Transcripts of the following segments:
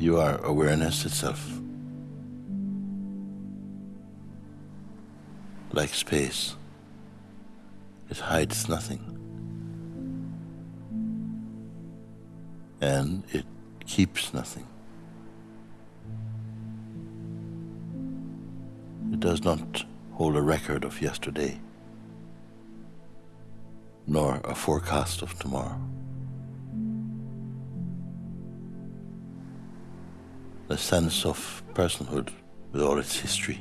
You are awareness itself. Like space, it hides nothing. And it keeps nothing. It does not hold a record of yesterday, nor a forecast of tomorrow. The sense of personhood with all its history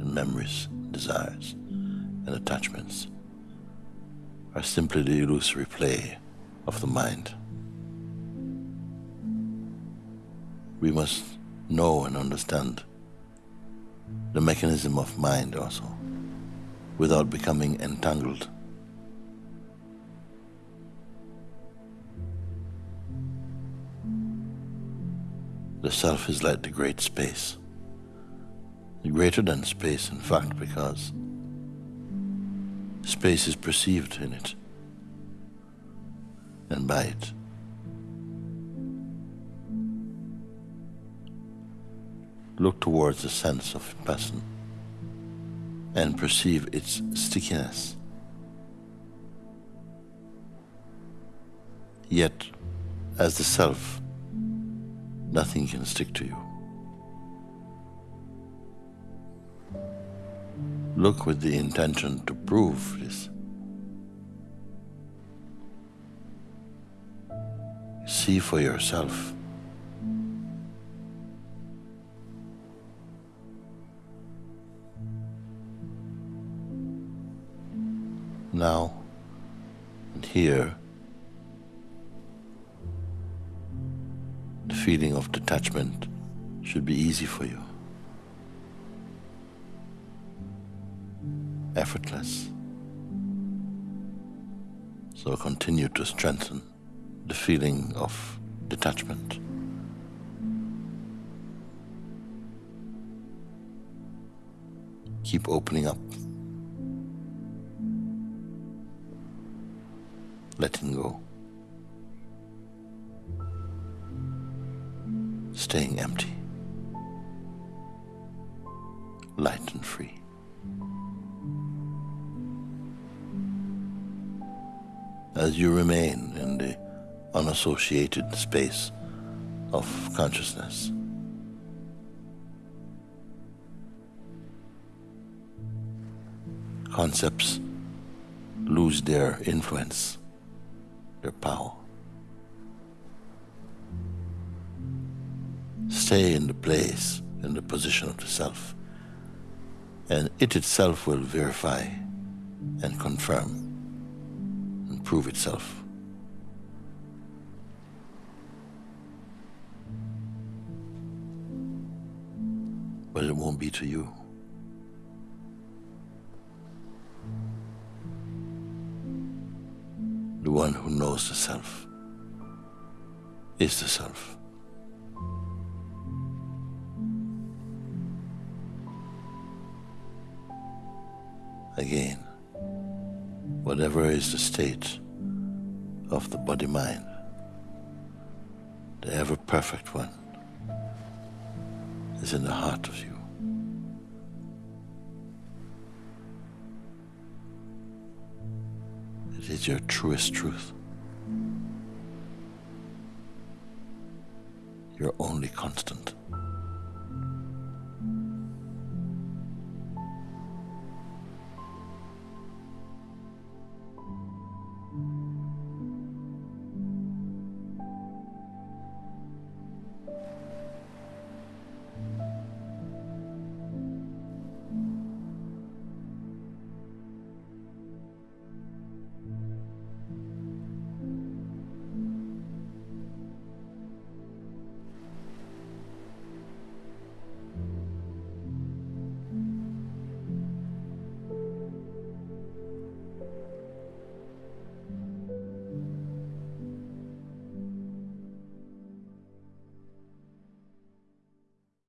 and memories, desires, and attachments are simply the illusory play of the mind. We must know and understand the mechanism of mind also without becoming entangled. The self is like the great space, greater than space, in fact, because space is perceived in it and by it. Look towards the sense of person and perceive its stickiness. Yet, as the self, nothing can stick to you. Look with the intention to prove this. See for yourself. Now and here, feeling of detachment should be easy for you. effortless. So continue to strengthen the feeling of detachment. Keep opening up, letting go, staying empty, light and free. as you remain in the unassociated space of consciousness. Concepts lose their influence, their power. Stay in the place, in the position of the self, and it itself will verify and confirm and prove itself. But it won't be to you. The one who knows the self is the self. Again, whatever is the state of the body mind, the ever perfect one is in the heart of you. It is your truest truth. Your only constant.